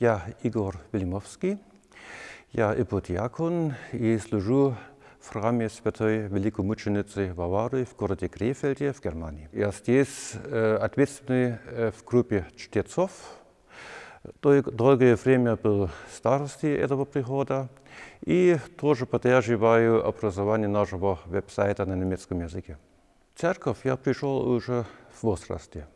Я Игорь Велимовский, я иподиакон и служу в храме Святой Великомученицы Варвары в городе Крефельде в Германии. Я здесь э, ответственный в группе чтецов. Долгое время был старости этого прихода и тоже поддерживаю образование нашего веб-сайта на немецком языке. В церковь я пришел уже в возрасте.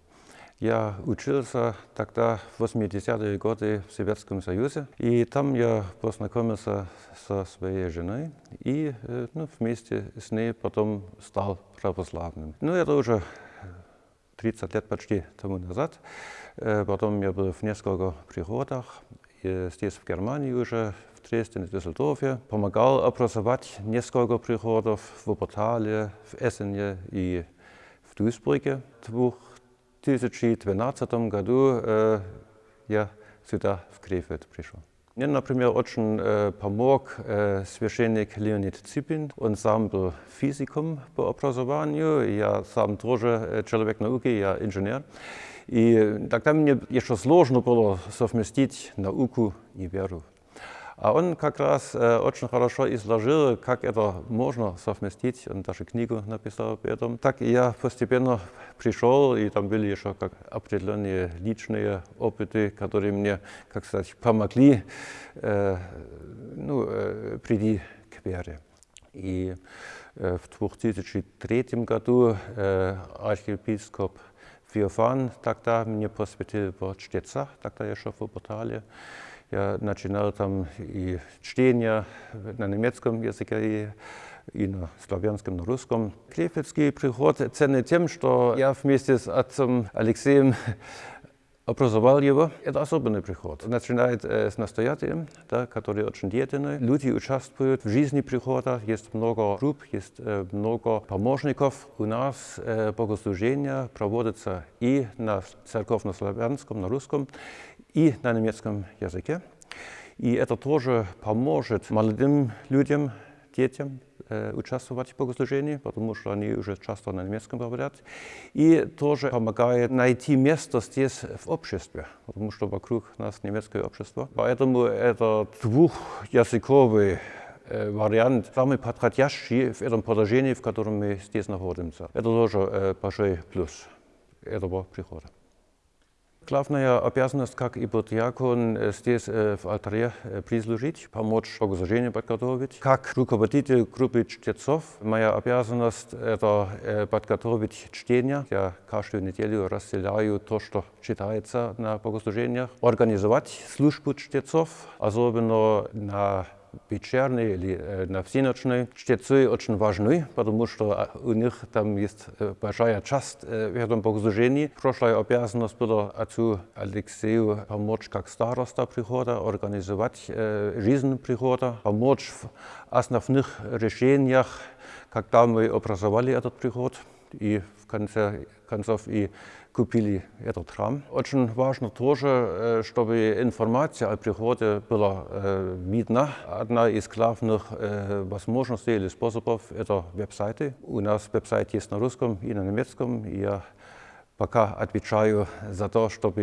Я учился тогда в 80-е годы в Советском Союзе, и там я познакомился со своей женой и э, ну, вместе с ней потом стал православным. Ну, это уже 30 лет почти тому назад. Э, потом я был в нескольких приходах, здесь в Германии уже, в Дрездене, в Düsseldorфе. Помогал образовать несколько приходов в Вупертале, в Эссене и в Дуйсбурге. Двух 2012 году э, я сюда, в Крефeld, пришел. Мне, например, очень э, помог э, священник Леонид Ципин, ансамбль физикум по образованию. Я сам тоже человек науки, я инженер. И тогда мне еще сложно было совместить науку и веру. А он как раз э, очень хорошо изложил, как это можно совместить. Он даже книгу написал об этом. Так я постепенно пришел, и там были еще как определенные личные опыты, которые мне, как сказать, помогли э, ну, э, прийти к вере. И э, в 2003 году э, архиепископ Феофан тогда мне посвятил в чтеца, тогда я еще в Употале. Я начинал там и чтение на немецком языке, и на славянском, на русском. Крефельский приход ценный тем, что я вместе с отцом Алексеем образовал его. Это особенный приход. Начинает с настоятелем, да, который очень деятельный. Люди участвуют в жизни прихода. Есть много групп, есть много помощников. У нас богослужение проводится и на церковно-славянском, на русском, и на немецком языке. И это тоже поможет молодым людям, детям участвовать в богослужении, потому что они уже часто на немецком говорят. И тоже помогает найти место здесь в обществе, потому что вокруг нас немецкое общество. Поэтому это двухязыковый э, вариант, самый подходящий в этом положении, в котором мы здесь находимся. Это тоже э, большой плюс этого прихода. Главная обязанность, как и диакон, здесь в алтаре прислужить, помочь богослужению подготовить. Как руководитель группы чтецов, моя обязанность – это подготовить чтение. Я каждую неделю разделяю то, что читается на богослужениях. Организовать службу чтецов, особенно на вечерние или на всеночные чтецы очень важны, потому что а, у них там есть большая часть в этом богослужении. Прошлая обязанность была отцу Алексею помочь как староста прихода, организовать жизнь прихода, помочь в основных решениях, когда мы образовали этот приход и в конце концов и купили этот храм. Очень важно тоже, э, чтобы информация о приходе была э, видна. Одна из главных э, возможностей или способов – это веб-сайты. У нас веб-сайт есть на русском и на немецком. Я пока отвечаю за то, чтобы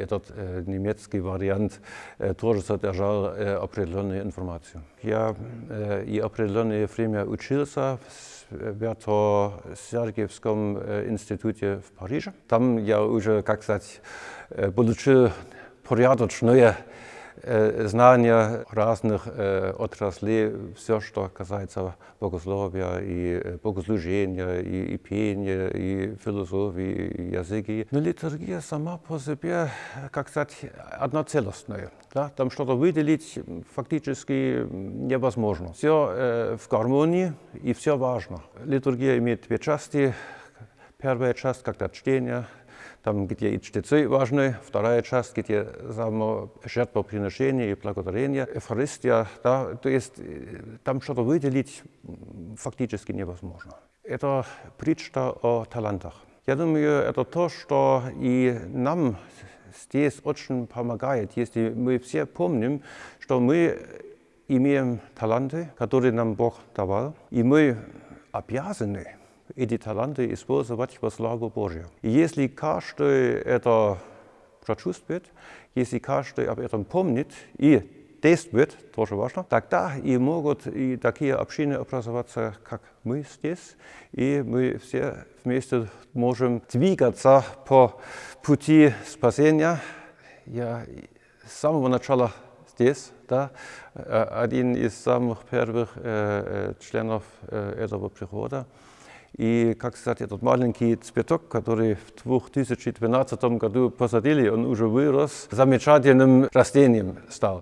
этот немецкий вариант тоже содержал определенную информацию. Я и определенное время учился в Сергиевском институте в Париже. Там я уже, как сказать, получил порядочное знания разных отраслей, все, что касается богословия и богослужения, и, и пения, и философии, и языки. Но литургия сама по себе, как сказать, одна целостная. Да? Там что-то выделить фактически невозможно. Все в гармонии и все важно. Литургия имеет две части. Первая часть, когда чтение, там, где чтецы важны, вторая часть, где само жертвоприношение и благодарение, Эвхаристия, да, то есть там что-то выделить фактически невозможно. Это притча о талантах. Я думаю, это то, что и нам здесь очень помогает, если мы все помним, что мы имеем таланты, которые нам Бог давал, и мы обязаны эти таланты использовать во славу Божью. И если каждый это прочувствует, если каждый об этом помнит и действует, тоже важно, тогда и могут и такие общины образоваться, как мы здесь, и мы все вместе можем двигаться по пути спасения. Я с самого начала здесь, да, один из самых первых э, членов э, этого прихода. И, как сказать, этот маленький цветок, который в 2012 году посадили, он уже вырос, замечательным растением стал.